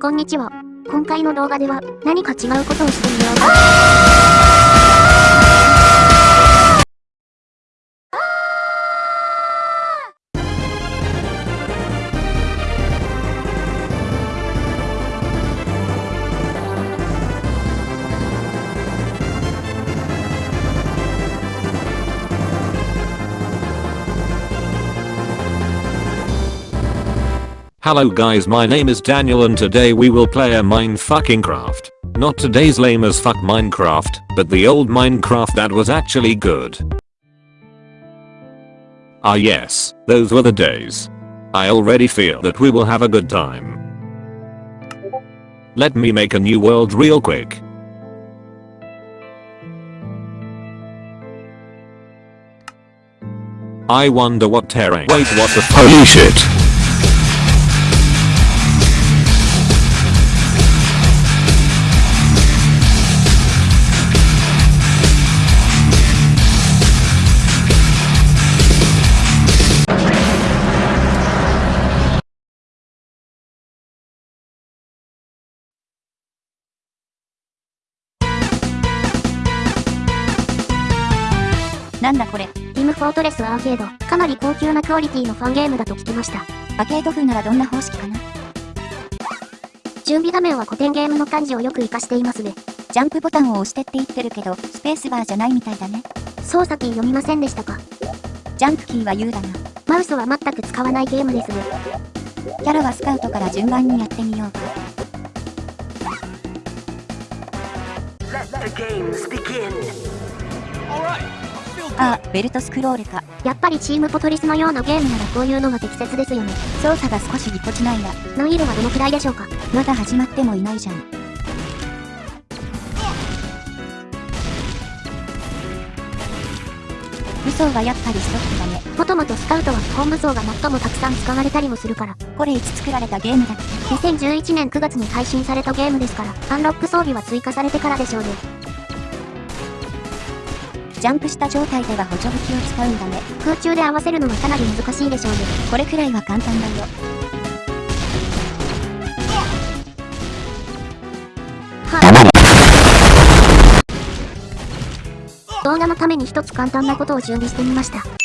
こんにちは。今回の動画では何か違うことをしてみよう。Hello guys my name is Daniel and today we will play a mine fucking craft. Not today's lame as fuck Minecraft, but the old Minecraft that was actually good. Ah yes, those were the days. I already feel that we will have a good time. Let me make a new world real quick. I wonder what terrain- Wait what the- Holy shit!. なんだこれ、ティム・フォートレス・アーケード。かなり高級なクオリティのファンゲームだと聞きました。アーケード風ならどんな方式かな準備画面は古典ゲームの感じをよく活かしていますね。ジャンプボタンを押してって言ってるけど、スペースバーじゃないみたいだね。操作キー読みませんでしたか？ジャンプキーは U だな。マウスは全く使わないゲームですね。キャラはスカウトから順番にやってみようか。Let the games begin. ああ、ベルトスクロールか。やっぱりチームポトリスのようなゲームならこういうのが適切ですよね。操作が少しぎこちないが、難易度はどのくらいでしょうかまだ始まってもいないじゃん。武装はやっぱりストップだね。もともとスカウトは本武装が最もたくさん使われたりもするから。これいつ作られたゲームだっけ？2011年9月に配信されたゲームですから、アンロック装備は追加されてからでしょうね。ジャンプした状態では補助武器を使うんだね。空中で合わせるのはかなり難しいでしょうね。これくらいは簡単だよ。はい。動画のために一つ簡単なことを準備してみました。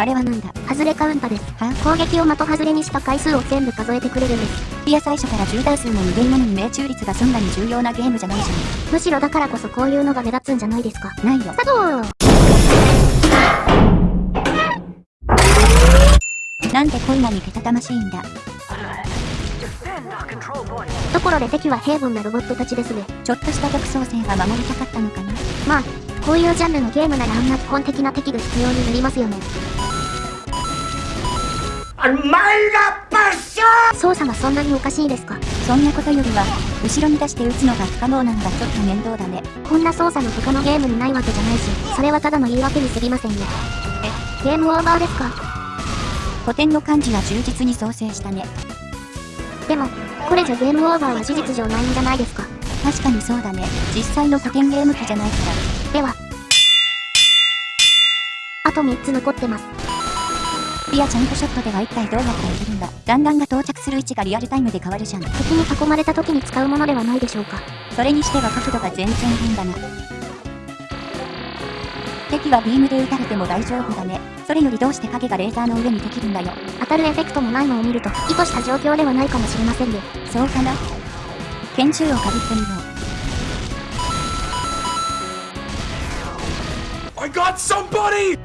あれはなんだ？外れカウンタです。は攻撃を的外れにした回数を全部数えてくれるんです。いや最初から10ダー数の無限なのに命中率がそんなに重要なゲームじゃないじむしろだからこそこういうのが目立つんじゃないですか？ゃん。ないよ。スターなんでこんなにけたたましいんだ？ところで敵は平凡なロボットたちですね。ちょっとした独創性は守りたかったのかな？まあ、こういうジャンルのゲームならあんな基本的な敵が必要になりますよね。操作がそんなにおかしいですか？そんなことよりは、後ろに出して撃つのが不可能なのがちょっと面倒だね。こんな操作の他のゲームにないわけじゃないし、それはただの言い訳に過ぎませんね。え、ゲームオーバーですか？古典の漢字は忠実に創生したね。でも、これじゃゲームオーバーは事実上ないんじゃないですか？確かにそうだね。実際の古典ゲーム機じゃないから。では。あと3つ残ってます。いや、ジャンプショットでは一体どうやって入れるんだ弾丸が到着する位置がリアルタイムで変わるじゃん。敵に囲まれた時に使うものではないでしょうか。それにしては角度が全然変だな。敵はビームで撃たれても大丈夫だね。それよりどうして影がレーザーの上にできるんだよ。当たるエフェクトもないのを見ると、意図した状況ではないかもしれませんね。そうかな？拳銃をかぶってみよう。I got somebody!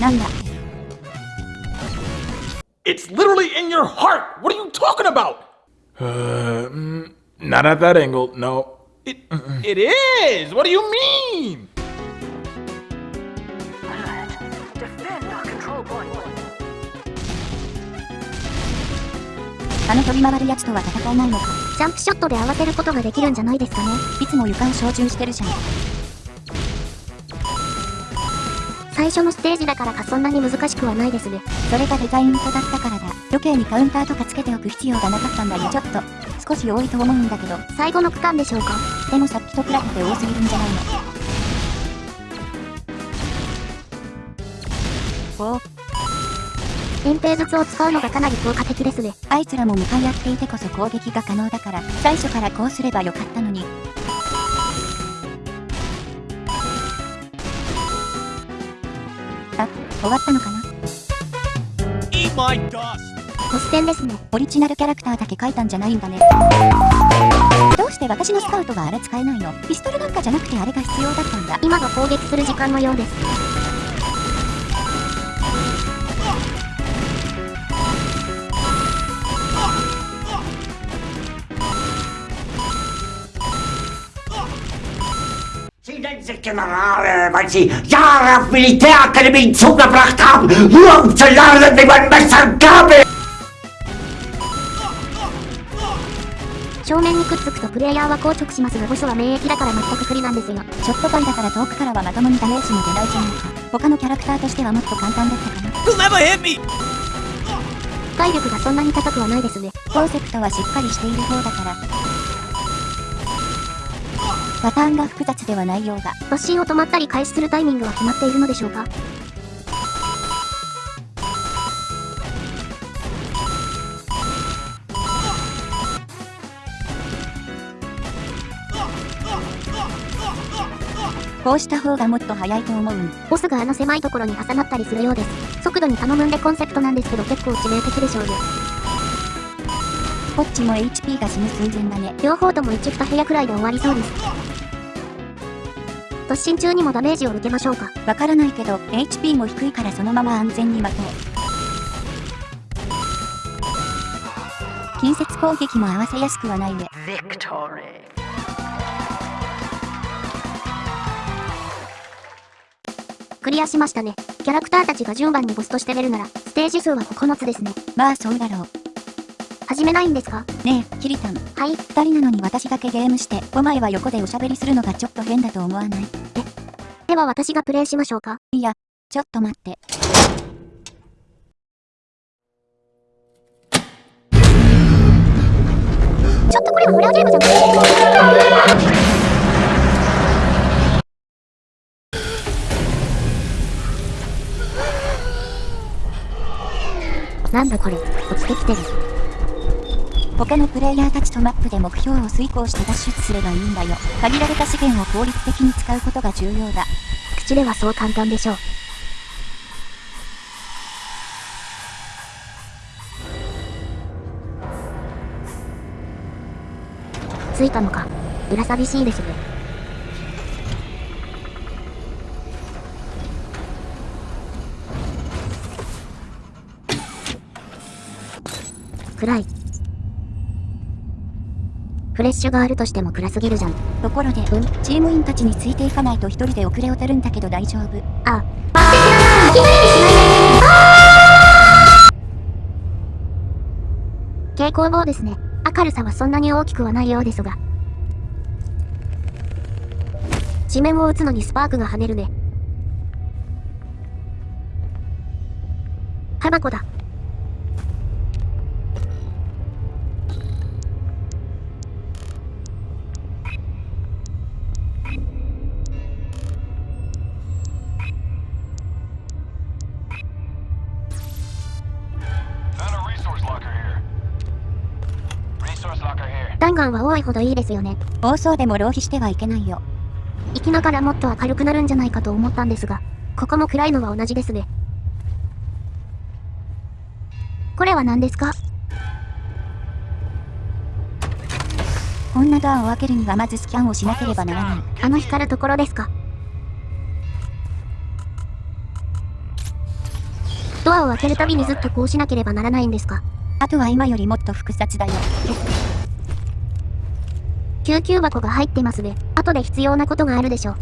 なんだ？It's literally in your heart! What are you talking about? Uh, mm, not at that angle, no. It, it is! What do you mean? Defend our control point. あの飛び回るやつとは戦えないのか。ジャンプショットで合わせることができるんじゃないですかね。いつも床を照準してるじゃん。最初のステージだからかそんなに難しくはないですね。それがデザインとだったからだ。余計にカウンターとかつけておく必要がなかったんだよ。ちょっと、少し多いと思うんだけど。最後の区間でしょうかでもさっきと比べて多すぎるんじゃないの。おお。扁平術を使うのがかなり効果的ですね。あいつらも向かい合っていてこそ攻撃が可能だから、最初からこうすればよかったのに。終わったのかな？突然ですね。オリジナルキャラクターだけ書いたんじゃないんだね。どうして私のスカウトがあれ使えないの？ピストルなんかじゃなくてあれが必要だったんだ。今が攻撃する時間のようです。Sich Generale, weil sie Jahre auf Militärakademien zugebracht haben, nur um zu lernen, wie man Messer und Gabel 正面にくっつくとプレイヤーは硬直しますが、ボスは免疫だから全く不利なんですよ。ショットガンだから遠くからはまともにダメージも出ないじゃないか。他のキャラクターとしてはもっと簡単だったかな。体力がそんなに高くはないですね。コンセプトはしっかりしている方だから。パターンが複雑ではないようだ。突進を止まったり開始するタイミングは決まっているのでしょうか？こうした方がもっと早いと思うん。ボスがあの狭いところに挟まったりするようです。速度に頼むんでコンセプトなんですけど結構致命的でしょうね。こっちも HP が死ぬ寸前だね。両方とも1、2部屋くらいで終わりそうです。突進中にもダメージを受けましょうか。わからないけど、HP も低いからそのまま安全に待とう。近接攻撃も合わせやすくはないね。クリアしましたね。キャラクターたちが順番にボスとして出るなら、ステージ数は9つですね。まあそうだろう。始めないんですか？ねえ、キリタン。はい。二人なのに私だけゲームして、お前は横でおしゃべりするのがちょっと変だと思わない？では私がプレイしましょうか。いや、ちょっと待って。ちょっとこれはホラーゲームじゃん。なんだこれ、落ちてきてる。他のプレイヤーたちとマップで目標を遂行して脱出すればいいんだよ。限られた資源を効率的に使うことが重要だ。口ではそう簡単でしょう。着いたのか。裏寂しいですね。暗い。フレッシュがあるとしても暗すぎるじゃん。ところで、うん？チーム員たちについていかないと一人で遅れを取るんだけど大丈夫。あ、蛍光棒ですね。明るさはそんなに大きくはないようですが。地面を打つのにスパークが跳ねるね。タバコだ。弾丸は多いほどいいですよね。暴走でも浪費してはいけないよ。生きながらもっと明るくなるんじゃないかと思ったんですが、ここも暗いのは同じですね。これは何ですか？こんなドアを開けるにはまずスキャンをしなければならない。あの光るところですか？ドアを開けるたびにずっとこうしなければならないんですか？あとは今よりもっと複雑だよ。救急箱が入ってますね。後で必要なことがあるでしょ.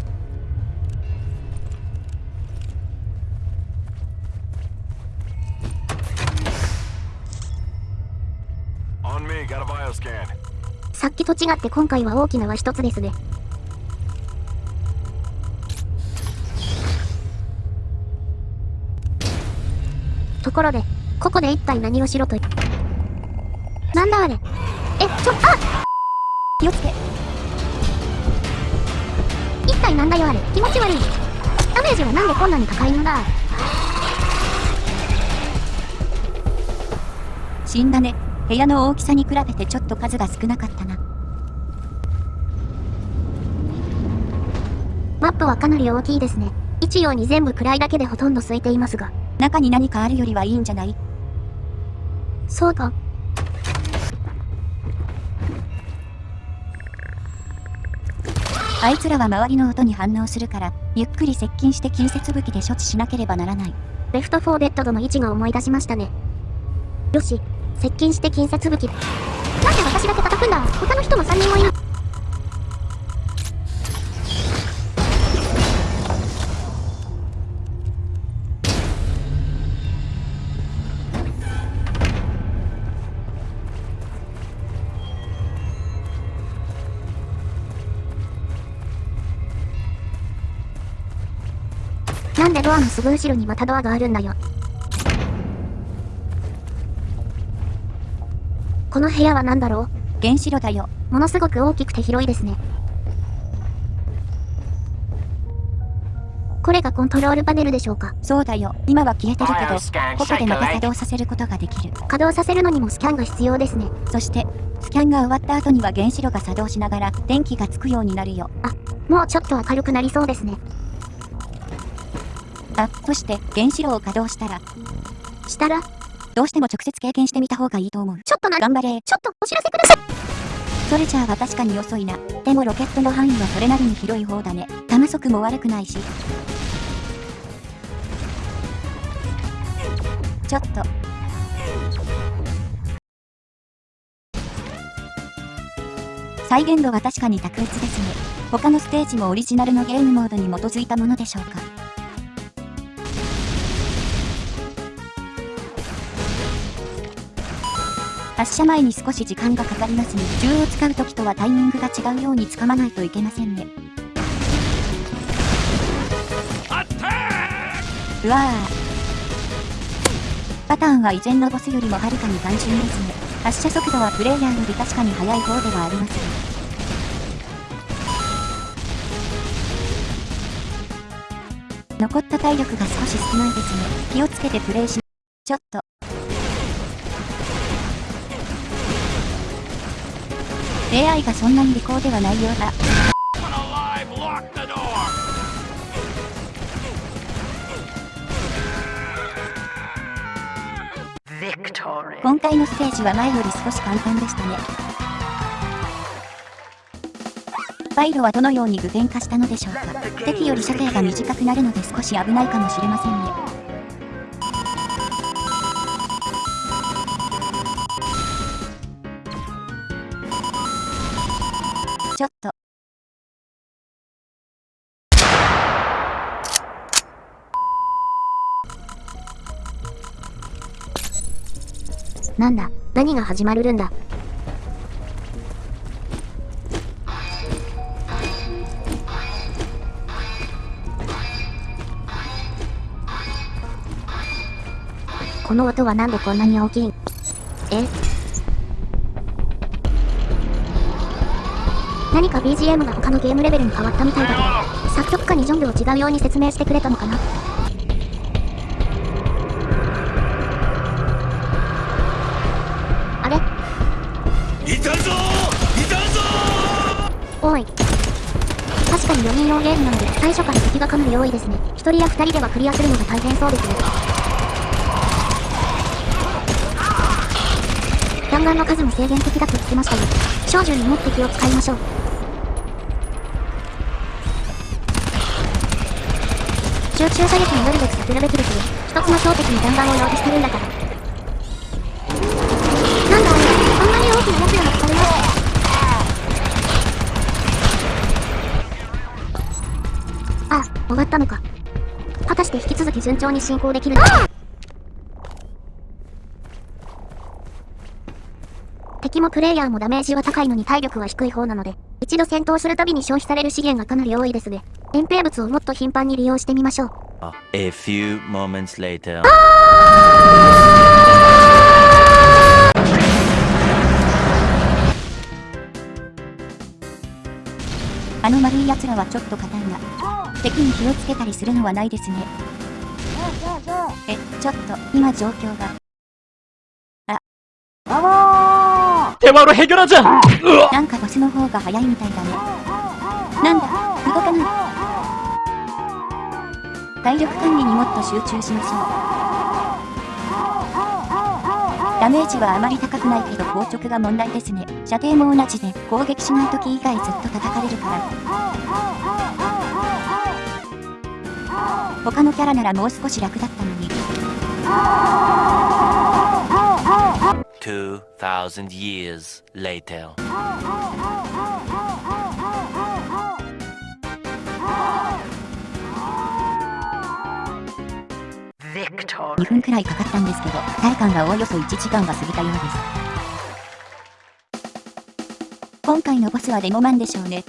さっきと違って今回は大きなは一つですね。ところで、ここで一体何をしろと。なんだあれえ、ちょ、あ気をつけ。一体なんだよあれ気持ち悪い。ダメージはなんでこんなに高いのだ？死んだね。部屋の大きさに比べてちょっと数が少なかったな。マップはかなり大きいですね。一様に全部暗いだけでほとんど空いていますが。中に何かあるよりはいいんじゃない？そうか。あいつらは周りの音に反応するから、ゆっくり接近して近接武器で処置しなければならない。レフト4デッドとの位置が思い出しましたね。よし、接近して近接武器。なんで私だけ叩くんだ他の人も3人もいる。ドアのすぐ後ろにまたドアがあるんだよ。この部屋は何だろ原子炉だよ。うものすごく大きくて広いですね。これがコントロールパネルでしょうか？そうだよ。今は消えてるけど、ここでまた作動させることができる。稼働させるのにもスキャンが必要ですね。そして、スキャンが終わった後には原子炉が作動しながら電気がつくようになるよ。もうちょっと明るくなりそうですね。あ、そして原子炉を稼働したら、したら、どうしても直接経験してみた方がいいと思う。ちょっとな、頑張れ。ちょっとお知らせください。ソルジャーは確かに遅いな。でもロケットの範囲はそれなりに広い方だね。弾速も悪くないし。ちょっと。再現度は確かに卓越ですね。他のステージもオリジナルのゲームモードに基づいたものでしょうか。発射前に少し時間がかかりますね。銃を使う時とはタイミングが違うように掴まないといけませんね。うわぁ。パターンは以前のボスよりもはるかに単純ですね。発射速度はプレイヤーより確かに速い方ではありますね。残った体力が少し少ないですね。気をつけてプレイし、ちょっと。AI がそんなに利口ではないようだ。今回のステージは前より少し簡単でしたね。バイロはどのように具現化したのでしょうか敵より射程が短くなるので少し危ないかもしれませんね。なんだ、何が始まるんだ。この音はなんでこんなに大きいん？え？何か BGM が他のゲームレベルに変わったみたいだけど、作曲家にジョンルを違うように説明してくれたのかな？いたぞいたぞおい。確かに4人用ゲームなので、最初から敵がかなり多いですね。1人や2人ではクリアするのが大変そうですね。弾丸の数も制限的だと言ってましたよ。小銃に持って気を使いましょう。集中射撃になるべくさせるべきですよ。一つの標的に弾丸を用意してるんだから。なんだあれ、こんなに大きな奴らが使います。あ、終わったのか。果たして引き続き順調に進行できるのか。敵もプレイヤーもダメージは高いのに体力は低い方なので、一度戦闘するたびに消費される資源がかなり多いですね。遠征物をもっと頻繁に利用してみましょう。A few moments later. あの丸い奴らはちょっと硬いな。敵に火をつけたりするのはないですね。え、ちょっと、今状況が。 대화로 해결하자. なんかボスの方が早いみたいだね。なんだ、動かない。体力管理にもっと集中しましょう。 ダメージはあまり高くないけど硬直が問題ですね。射程も同じで攻撃しない時以外ずっと叩かれるから。他のキャラならもう少し楽だったのに。2,000 years later. 2分くらいかかったんですけど、体感がおおよそ1時間が過ぎたようです。今回のボスはデモマンでしょうね。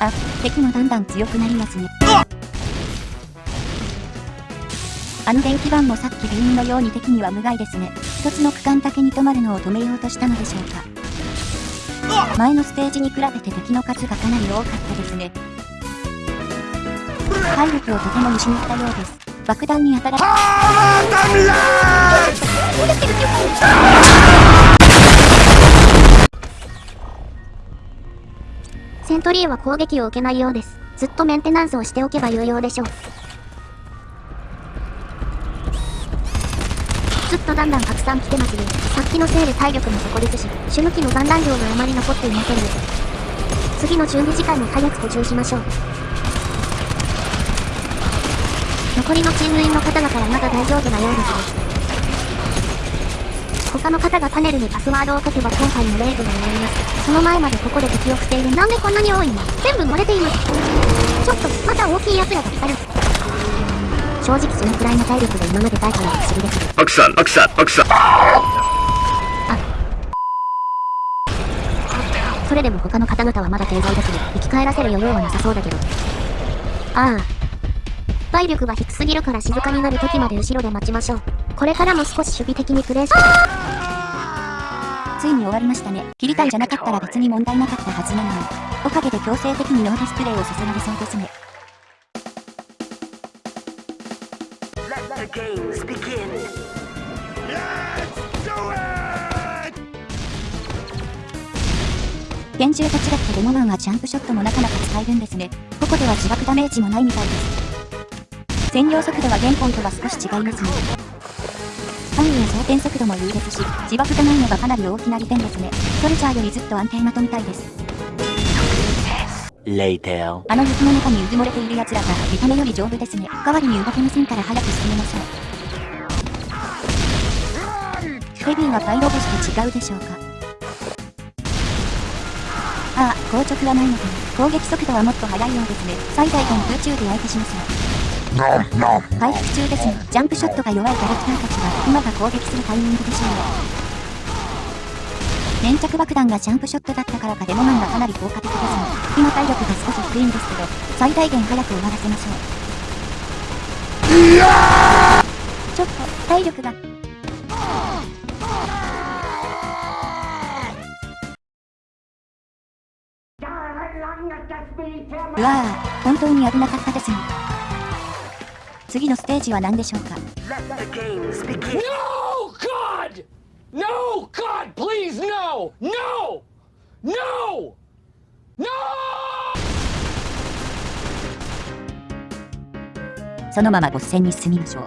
あ、敵もだんだん強くなりますね。あの電気板もさっきビームのように敵には無害ですね。一つの区間だけに止まるのを止めようとしたのでしょうか。前のステージに比べて敵の数がかなり多かったですね。体力をとても失ったようです。爆弾に当たらセントリーは攻撃を受けないようです。ずっとメンテナンスをしておけば有用でしょう。ずっとだんだんたくさん来てますね。さっきのせいで体力も底ですし、主向きの残弾量があまり残っていませんね。次の準備時間に早く補充しましょう。残りのチーの方だまだ大丈夫なようです他の方がパネルにパスワードを書けば今回のレイブが終わりますその前までここで敵を伏せいるなんでこんなに多いの全部漏れていますちょっとまた大きい奴らが光る正直そのくらいの体力が今までないから不思議です奥さん奥さん。奥さんそれでも他の方々はまだ健在です生き返らせる余裕はなさそうだけど。ああ。体力は低すぎるから静かになる時まで後ろで待ちましょう。これからも少し守備的にプレイし、ついに終わりましたね。切りたいじゃなかったら別に問題なかったはずなのに。おかげで強制的にノーディスプレイをさせられそうですね。拳銃と違ってデモマンはジャンプショットもなかなか使えるんですね。ここでは自爆ダメージもないみたいです。占領速度は現本とは少し違いますね。範囲や装填速度も優劣し、自爆がないのがかなり大きな利点ですね。ソルジャーよりずっと安定まとみたいです。Later. あの雪の中にうずもれている奴らが見た目より丈夫ですね。代わりに動けませんから早く進めましょう。ヘビーはパイロボスと違うでしょうかああ、硬直はないのかな。攻撃速度はもっと速いようですね。最大限空中で相手しますわ。回復中ですが、ジャンプショットが弱いキャラクターたちは今が攻撃するタイミングでしょう。粘着爆弾がジャンプショットだったからかデモマンがかなり効果的ですが、今体力が少し低いんですけど、最大限早く終わらせましょう。ちょっと、体力が。うわぁ、本当に危なかったですね。次のステージは何でしょうか. No, God! No, God, please, no! No! No! No! そのままボス戦に進みましょう。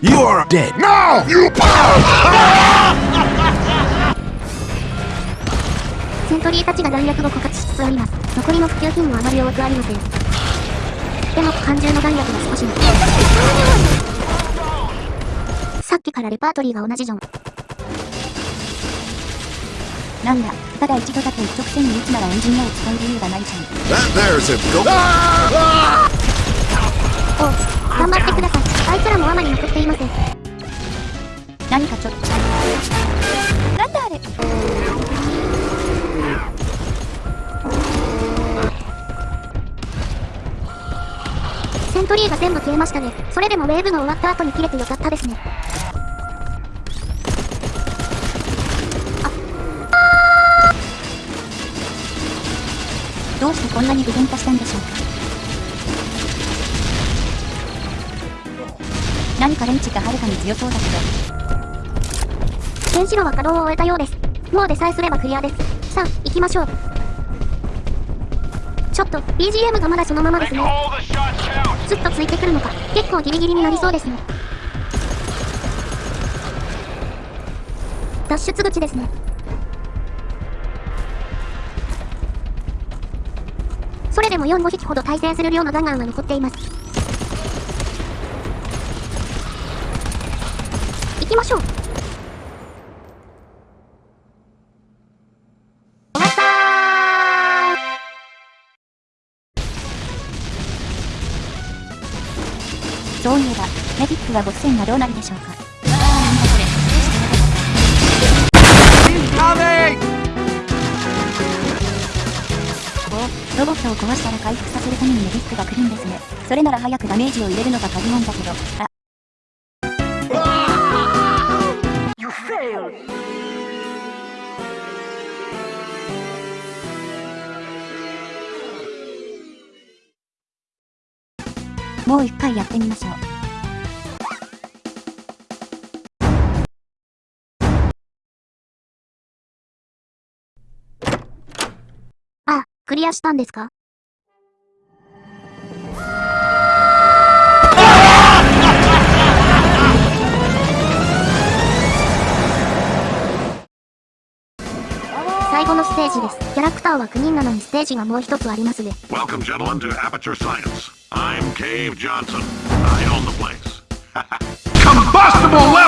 You are dead. セントリーたちが弾薬を枯渇しつつあります。残りの普及品もあまり多くありません。でも、肝心の弾薬が少しさっきからレパートリーが同じじゃん。なんだ、ただ一度だけ一直線に撃つならエンジニアを使う理由がないじゃん。お頑張ってください。あいつらもあまり残っていません。何かちょっと。セントリーが全部消えましたね。それでもウェーブが終わった後に切れてよかったですね。どうしてこんなに具現化したんでしょうか何かレンチがはるかに強そうだけど、原子炉は稼働を終えたようです。もうでさえすればクリアです。さあ、行きましょう。ちょっと、BGM がまだそのままですね。ずっとついてくるのか、結構ギリギリになりそうですね。脱出口ですね。それでも4、5匹ほど対戦する量の弾丸は残っています。行きましょう。そういえば、メディックはボス戦がどうなるでしょうか。ロボットを壊したら回復させるためにメディックが来るんですね。それなら早くダメージを入れるのが鍵なんだけど、あ、もう一回やってみましょう。あ、クリアしたんですか？最後のステージです。ターは9人なのにステージがもう一つありますね。Welcome, gentlemen, to Aperture Science. I'm Cave Johnson. I own the place. Combustible level!